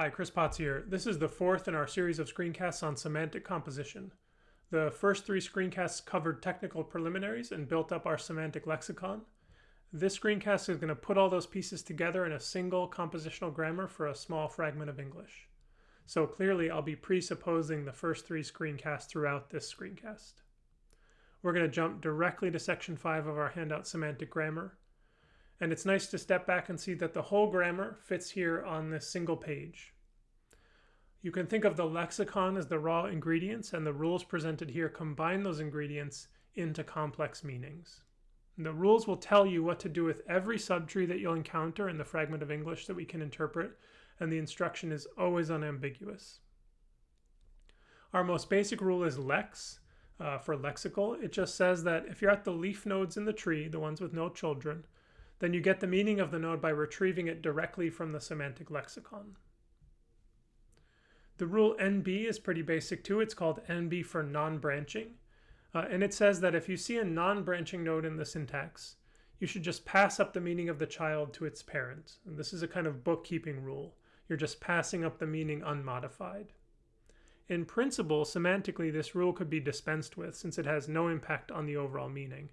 Hi, Chris Potts here. This is the fourth in our series of screencasts on semantic composition. The first three screencasts covered technical preliminaries and built up our semantic lexicon. This screencast is going to put all those pieces together in a single compositional grammar for a small fragment of English. So clearly I'll be presupposing the first three screencasts throughout this screencast. We're going to jump directly to section 5 of our handout Semantic Grammar. And it's nice to step back and see that the whole grammar fits here on this single page. You can think of the lexicon as the raw ingredients and the rules presented here combine those ingredients into complex meanings. And the rules will tell you what to do with every subtree that you'll encounter in the fragment of English that we can interpret, and the instruction is always unambiguous. Our most basic rule is lex uh, for lexical. It just says that if you're at the leaf nodes in the tree, the ones with no children, then you get the meaning of the node by retrieving it directly from the semantic lexicon. The rule NB is pretty basic too. It's called NB for non-branching. Uh, and it says that if you see a non-branching node in the syntax, you should just pass up the meaning of the child to its parent. And this is a kind of bookkeeping rule. You're just passing up the meaning unmodified. In principle, semantically, this rule could be dispensed with since it has no impact on the overall meaning.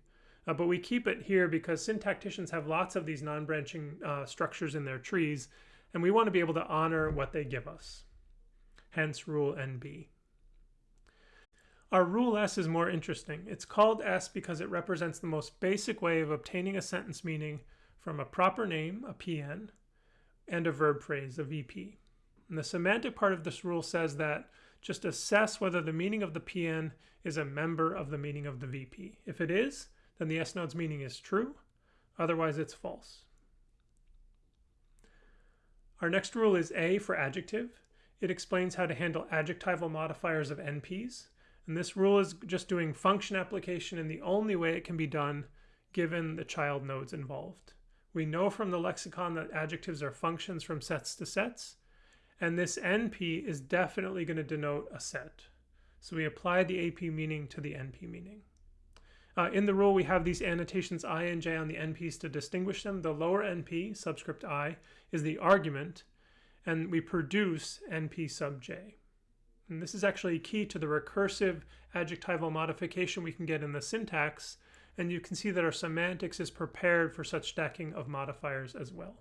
Uh, but we keep it here because syntacticians have lots of these non-branching uh, structures in their trees, and we want to be able to honor what they give us. Hence rule NB. Our rule S is more interesting. It's called S because it represents the most basic way of obtaining a sentence meaning from a proper name, a PN, and a verb phrase, a VP. And the semantic part of this rule says that just assess whether the meaning of the PN is a member of the meaning of the VP. If it is, then the S-node's meaning is true, otherwise it's false. Our next rule is A for adjective. It explains how to handle adjectival modifiers of NPs. And this rule is just doing function application in the only way it can be done given the child nodes involved. We know from the lexicon that adjectives are functions from sets to sets, and this NP is definitely going to denote a set. So we apply the AP meaning to the NP meaning. Uh, in the rule, we have these annotations i and j on the NPs to distinguish them. The lower NP, subscript i, is the argument, and we produce NP sub j. And this is actually key to the recursive adjectival modification we can get in the syntax, and you can see that our semantics is prepared for such stacking of modifiers as well.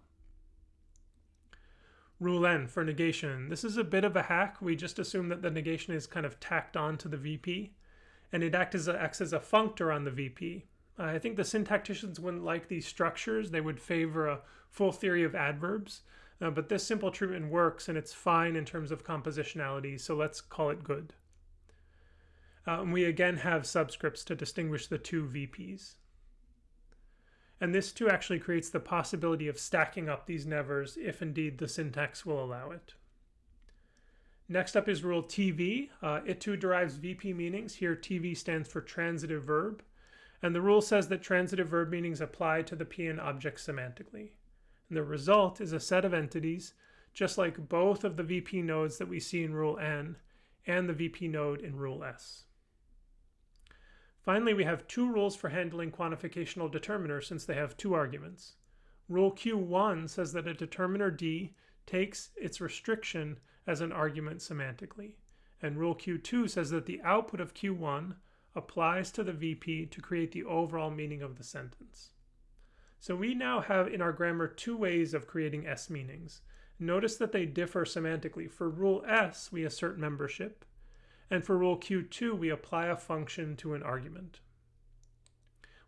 Rule N for negation. This is a bit of a hack. We just assume that the negation is kind of tacked on to the VP and it acts as a, acts as a functor on the VP. Uh, I think the syntacticians wouldn't like these structures. They would favor a full theory of adverbs. Uh, but this simple treatment works and it's fine in terms of compositionality, so let's call it good. Uh, and we again have subscripts to distinguish the two VPs. And this too actually creates the possibility of stacking up these nevers if indeed the syntax will allow it. Next up is rule TV. Uh, it too derives VP meanings. Here TV stands for transitive verb. And the rule says that transitive verb meanings apply to the PN object semantically. And the result is a set of entities, just like both of the VP nodes that we see in rule N and the VP node in rule S. Finally, we have two rules for handling quantificational determiners since they have two arguments. Rule Q1 says that a determiner D takes its restriction as an argument semantically. And rule Q2 says that the output of Q1 applies to the VP to create the overall meaning of the sentence. So we now have in our grammar two ways of creating S meanings. Notice that they differ semantically. For rule S, we assert membership, and for rule Q2, we apply a function to an argument.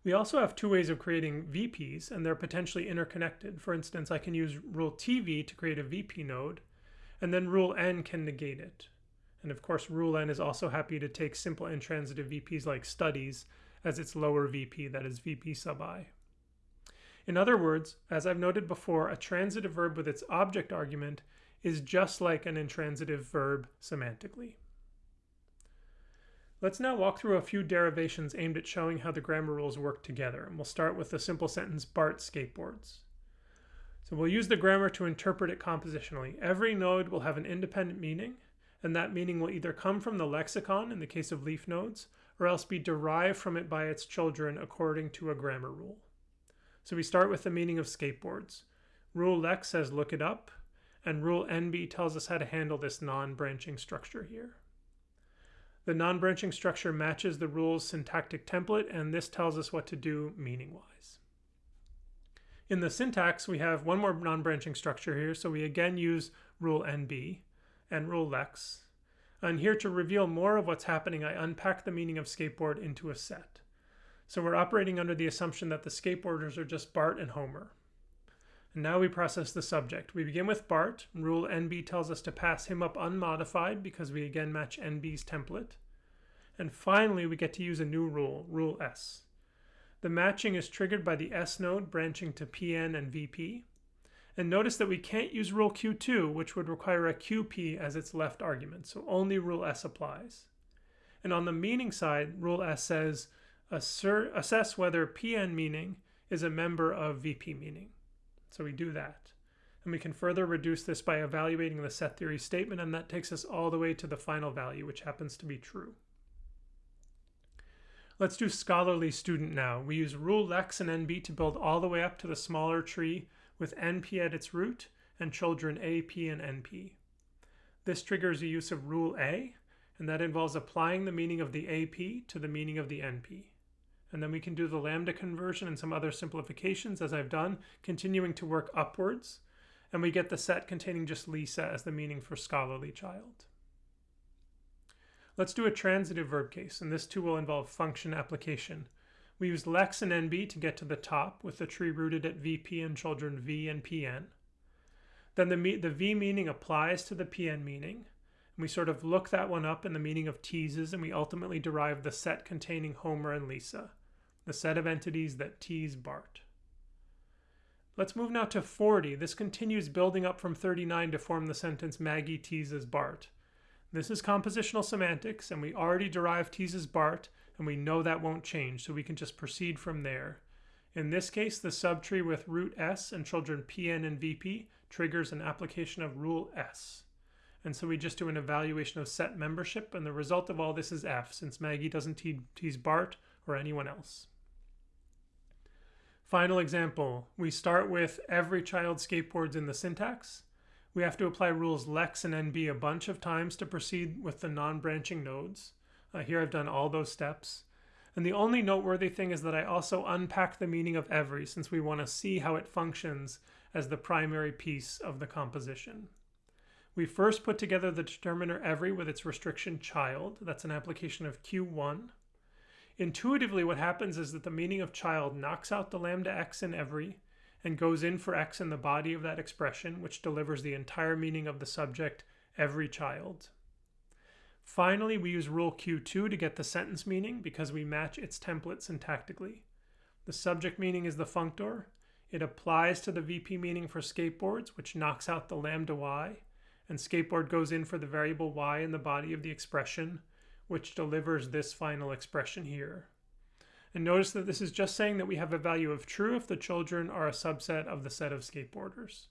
We also have two ways of creating VPs, and they're potentially interconnected. For instance, I can use rule TV to create a VP node, and then rule N can negate it. And of course, rule N is also happy to take simple intransitive VPs like studies as its lower VP, that is VP sub i. In other words, as I've noted before, a transitive verb with its object argument is just like an intransitive verb semantically. Let's now walk through a few derivations aimed at showing how the grammar rules work together, and we'll start with the simple sentence Bart skateboards. So we'll use the grammar to interpret it compositionally. Every node will have an independent meaning, and that meaning will either come from the lexicon in the case of leaf nodes, or else be derived from it by its children according to a grammar rule. So we start with the meaning of skateboards. Rule lex says look it up, and rule NB tells us how to handle this non-branching structure here. The non-branching structure matches the rule's syntactic template, and this tells us what to do meaning-wise. In the syntax, we have one more non-branching structure here, so we again use rule NB and rule lex. And here to reveal more of what's happening, I unpack the meaning of skateboard into a set. So we're operating under the assumption that the skateboarders are just Bart and Homer. And now we process the subject. We begin with Bart. Rule NB tells us to pass him up unmodified because we again match NB's template. And finally, we get to use a new rule, rule S. The matching is triggered by the S node branching to PN and VP. And notice that we can't use rule Q2, which would require a QP as its left argument, so only rule S applies. And on the meaning side, rule S says, assess whether PN meaning is a member of VP meaning. So we do that. And we can further reduce this by evaluating the set theory statement, and that takes us all the way to the final value, which happens to be true. Let's do scholarly student now. We use rule lex and nb to build all the way up to the smaller tree with np at its root and children ap and np. This triggers the use of rule a, and that involves applying the meaning of the ap to the meaning of the np. And then we can do the lambda conversion and some other simplifications as I've done, continuing to work upwards. And we get the set containing just Lisa as the meaning for scholarly child. Let's do a transitive verb case, and this too will involve function application. We use lex and nb to get to the top with the tree rooted at vp and children v and pn. Then the, the v meaning applies to the pn meaning, and we sort of look that one up in the meaning of teases, and we ultimately derive the set containing Homer and Lisa, the set of entities that tease Bart. Let's move now to 40. This continues building up from 39 to form the sentence Maggie teases Bart. This is compositional semantics, and we already derived teases Bart, and we know that won't change, so we can just proceed from there. In this case, the subtree with root S and children Pn and Vp triggers an application of rule S. And so we just do an evaluation of set membership, and the result of all this is F, since Maggie doesn't te tease Bart or anyone else. Final example, we start with every child skateboards in the syntax, we have to apply rules lex and nb a bunch of times to proceed with the non-branching nodes. Uh, here I've done all those steps. And the only noteworthy thing is that I also unpack the meaning of every since we want to see how it functions as the primary piece of the composition. We first put together the determiner every with its restriction child. That's an application of Q1. Intuitively, what happens is that the meaning of child knocks out the lambda x in every and goes in for x in the body of that expression, which delivers the entire meaning of the subject, every child. Finally, we use rule Q2 to get the sentence meaning because we match its template syntactically. The subject meaning is the functor. It applies to the VP meaning for skateboards, which knocks out the lambda y, and skateboard goes in for the variable y in the body of the expression, which delivers this final expression here. And notice that this is just saying that we have a value of true if the children are a subset of the set of skateboarders.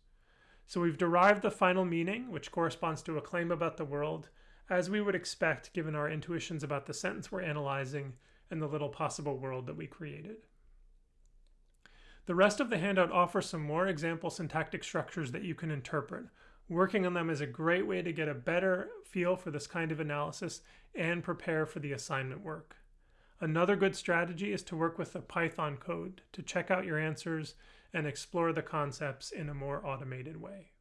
So we've derived the final meaning, which corresponds to a claim about the world, as we would expect given our intuitions about the sentence we're analyzing and the little possible world that we created. The rest of the handout offers some more example syntactic structures that you can interpret. Working on them is a great way to get a better feel for this kind of analysis and prepare for the assignment work. Another good strategy is to work with the Python code to check out your answers and explore the concepts in a more automated way.